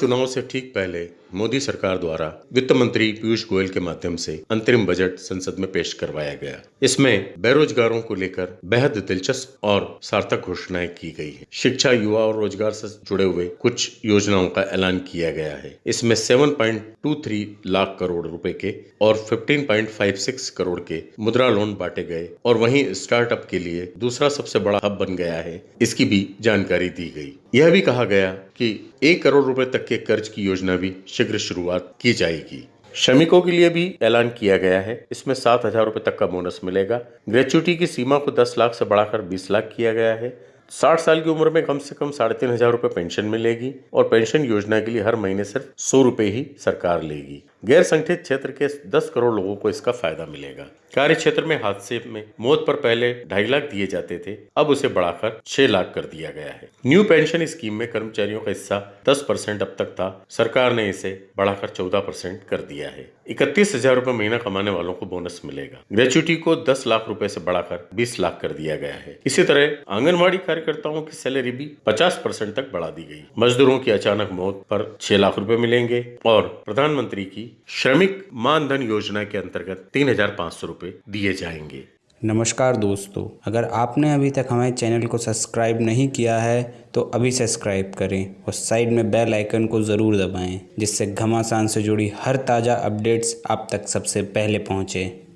चुनाव से ठीक पहले मोदी सरकार द्वारा वित्त मंत्री पीयूष गोयल के माध्यम से अंतरिम बजट संसद में पेश करवाया गया। इसमें बेरोजगारों को लेकर बेहद दिलचस्प और सार्थक घोषणाएँ की गई है। शिक्षा, युवा और रोज़गार से जुड़े हुए कुछ योजनाओं का ऐलान किया गया है। इसमें 7.23 लाख करोड़ रुपए के और 15.56 करोड़ के मुद्रा लोन बांटे गए और वहीं स्टार्टअप के लिए दूसरा सबसे बड़ा हब बन गया है। इसकी भी जानकारी दी गई। यह भी कहा गया कि एक करोड़ रुपए तक के कर्ज की योजना भी शीघ्र शुरुआत की जाएगी। श्रमिकों के लिए भी ऐलान किया गया है। इसमें सात हज़ार रूपए तक का बोनस मिलेगा। ग्रेचुटी की सीमा को दस लाख से बढ़ाकर बीस लाख किया गया है। साठ साल की उम्र में कम से कम साढ़े तीन हज़ार रूपए पेंशन मिलेगी और पेंशन योजना के लिए हर महीने सिर्फ़ सौ रुपये ही सरकार लेगी। गैर संगठित क्षेत्र के 10 करोड़ लोगों को इसका फ़ायदा मिलेगा। कार्य क्षेत्र में हादसे में मौत पर पहले ढाई लाख दिए जाते थे, अब उसे बढ़ाकर छह लाख कर दिया गया है। न्यू पेंशन स्कीम में कर्मचारियों का हिस्सा 10 परसेंट अब तक था। सरकार ने इसे बढ़ाकर 14 परसेंट कर दिया है। इकतीस हज़ार रूपए महीना कमाने वालों को बोनस मिलेगा। ग्रेचुटी को दस लाख रूपए ऐसी बढ़ाकर बीस लाख कर दिया गया है। इसी तरह आंगनबाड़ी कार्यकर्ताओं की सैलरी भी पचास परसेंट तक बढ़ा दी गई। मजदूरों की अचानक मौत पर छह लाख रूपए मिलेंगे और प्रधानमंत्री की श्रमिक मानधन योजना के अंतर्गत तीन हज़ार दिए जाएँगे। नमस्कार दोस्तों, अगर आपने अभी तक हमारे चैनल को सब्सक्राइब नहीं किया है तो अभी सब्सक्राइब करें और साइड में बेल आइकन को ज़रूर दबाएँ, जिससे घमासान से जुड़ी हर ताज़ा अपडेट्स आप तक सबसे पहले पहुँचें।